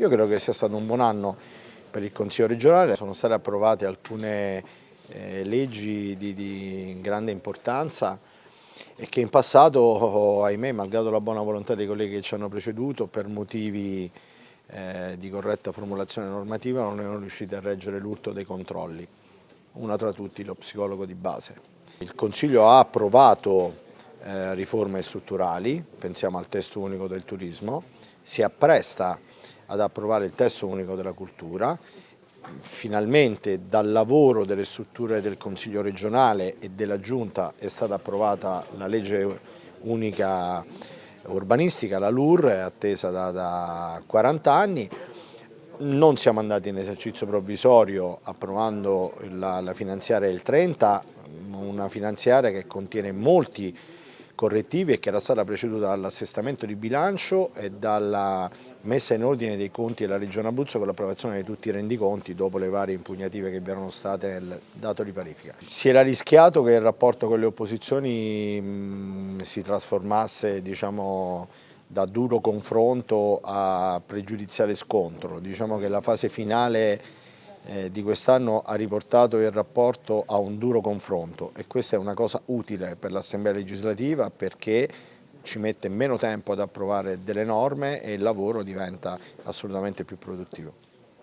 Io credo che sia stato un buon anno per il Consiglio regionale, sono state approvate alcune eh, leggi di, di grande importanza e che in passato, ahimè, malgrado la buona volontà dei colleghi che ci hanno preceduto, per motivi eh, di corretta formulazione normativa non erano riusciti a reggere l'urto dei controlli, una tra tutti lo psicologo di base. Il Consiglio ha approvato eh, riforme strutturali, pensiamo al testo unico del turismo, si appresta ad approvare il testo unico della cultura, finalmente dal lavoro delle strutture del Consiglio regionale e della Giunta è stata approvata la legge unica urbanistica, la LUR, attesa da, da 40 anni, non siamo andati in esercizio provvisorio approvando la, la finanziaria del 30, una finanziaria che contiene molti correttivi e che era stata preceduta dall'assestamento di bilancio e dalla messa in ordine dei conti della Regione Abruzzo con l'approvazione di tutti i rendiconti dopo le varie impugnative che vi erano state nel dato di parifica. Si era rischiato che il rapporto con le opposizioni mh, si trasformasse diciamo, da duro confronto a pregiudiziale scontro, diciamo che la fase finale eh, di quest'anno ha riportato il rapporto a un duro confronto e questa è una cosa utile per l'Assemblea legislativa perché ci mette meno tempo ad approvare delle norme e il lavoro diventa assolutamente più produttivo.